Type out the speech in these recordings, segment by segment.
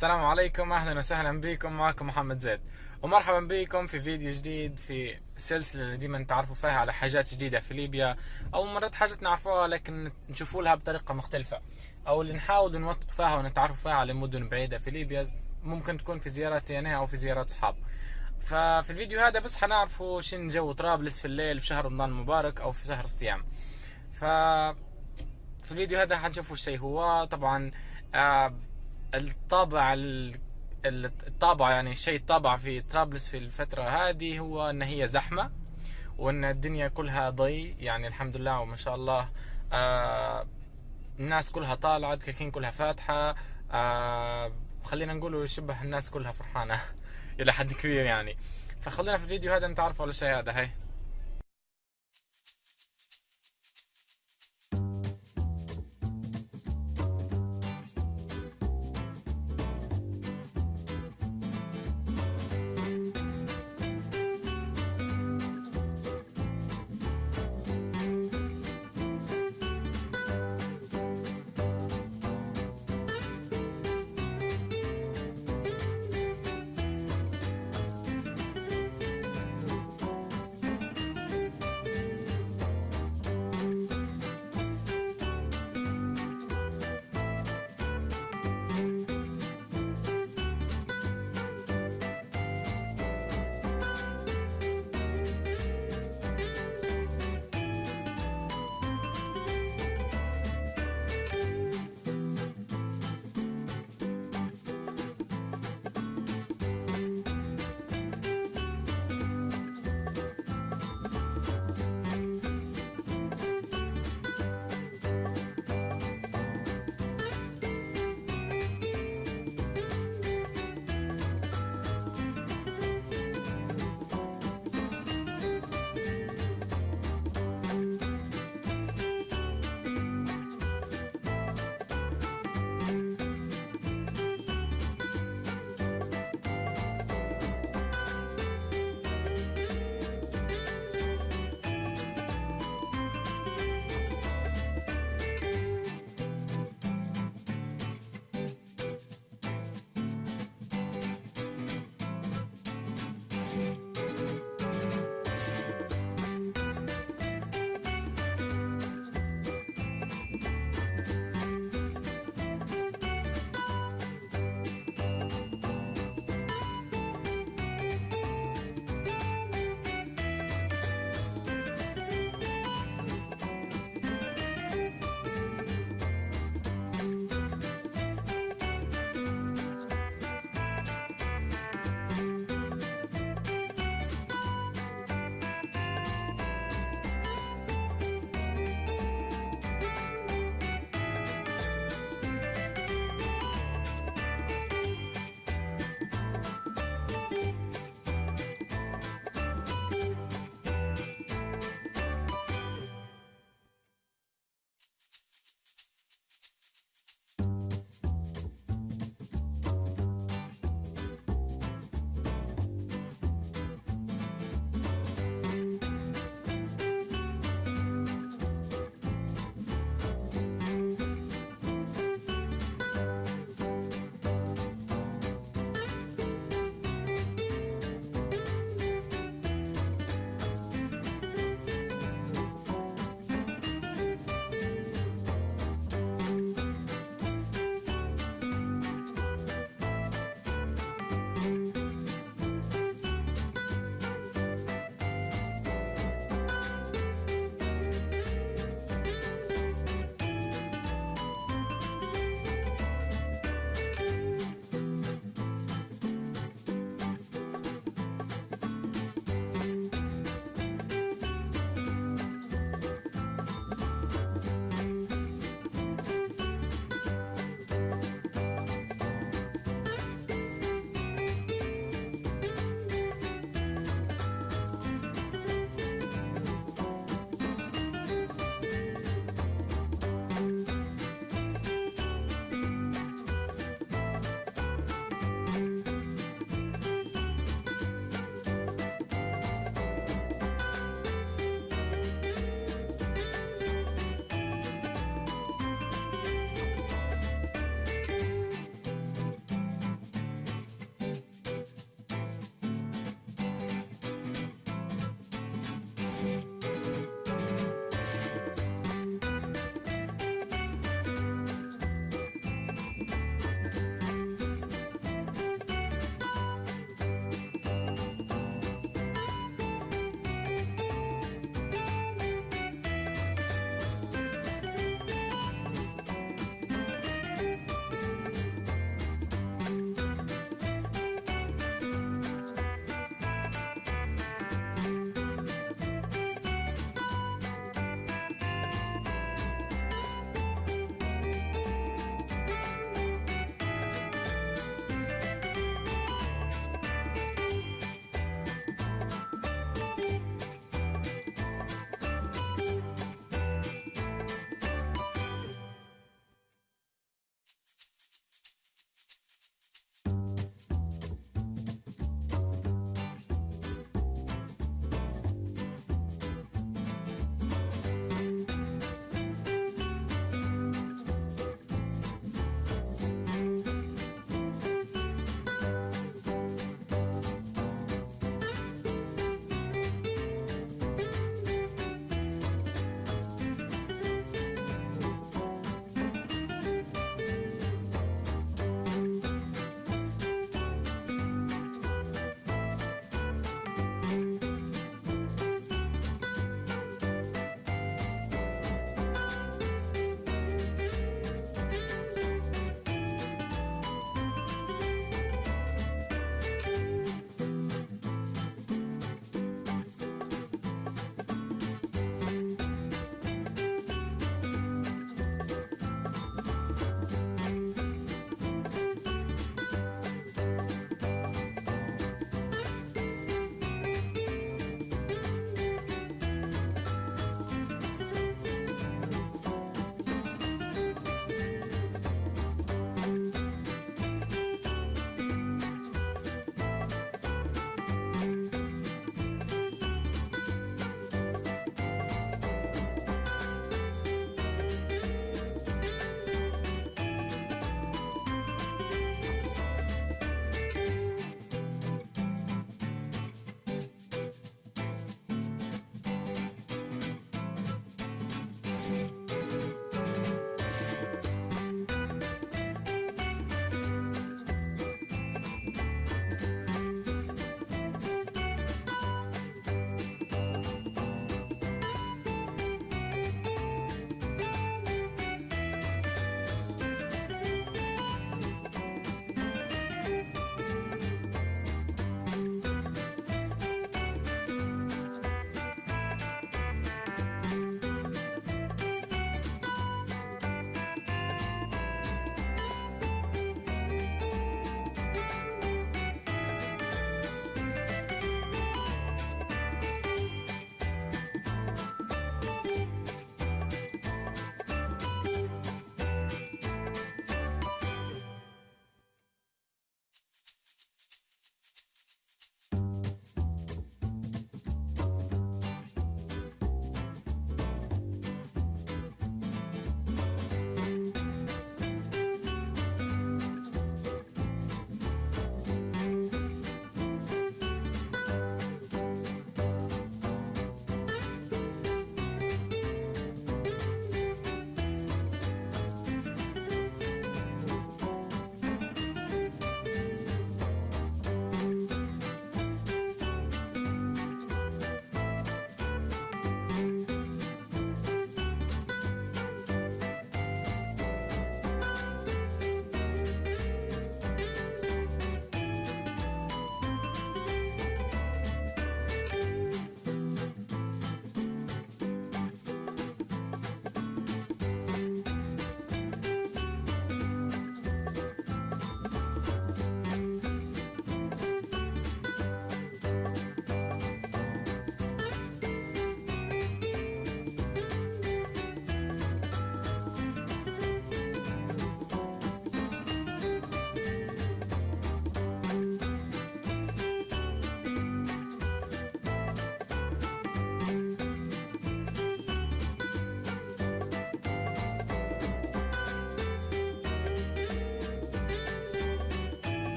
السلام عليكم أهلا وسهلا بكم معكم محمد زيد. ومرحبا بكم في فيديو جديد في السلسلة اللي ديما تعرفوا فيها على حاجات جديدة في ليبيا أو مرات حاجات نعرفوها لكن نشوفوا لها بطريقة مختلفة. أو اللي نحاول نوثق فيها ونتعرف فيها على مدن بعيدة في ليبيا ممكن تكون في زياراتي أنا أو في زيارات صحاب. ففي الفيديو هذا بس حنعرفوا شن جو طرابلس في الليل في شهر رمضان المبارك أو في شهر الصيام. ف في الفيديو هذا حنشوفوا الشيء هو. طبعا آه الطابع الطابع يعني الشيء الطابع في طرابلس في الفترة هذه هو إن هي زحمة وإن الدنيا كلها ضي. يعني الحمد لله وما شاء الله آه الناس كلها طالعة دكاكين كلها فاتحة آه خلينا نقول شبه الناس كلها فرحانة إلى حد كبير يعني. فخلينا في الفيديو هذا نتعرف على الشيء هذا؟ هاي.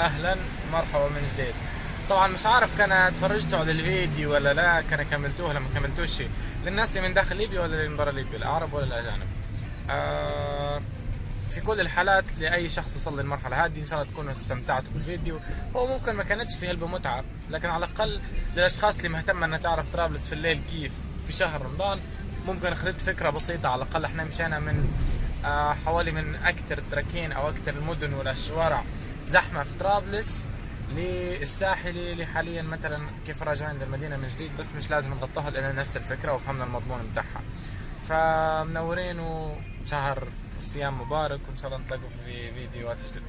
أهلا مرحبا من جديد. طبعا مش عارف كان تفرجتوا على الفيديو ولا لا كان كملتوه لما كملتوش شيء. للناس اللي من داخل ليبيا ولا اللي من برا ليبيا الأعرب ولا الأجانب؟ آه في كل الحالات لأي شخص وصل للمرحلة هذه إن شاء الله تكونوا استمتعتوا بالفيديو. هو ممكن ما كانتش في هلبة متعة لكن على الأقل للأشخاص اللي مهتمة إنها تعرف طرابلس في الليل كيف في شهر رمضان ممكن أخذت فكرة بسيطة. على الأقل إحنا مشينا من آه حوالي من أكثر التراكين أو أكثر المدن والشوارع زحمة في طرابلس للساحلي اللي حاليا مثلا كيف راجعين للمدينه من جديد بس مش لازم نغطوها لأن نفس الفكرة وفهمنا المضمون بتاعها. فمنورين وشهر صيام مبارك وإن شاء الله نتلاقوا في فيديوهات جديدة.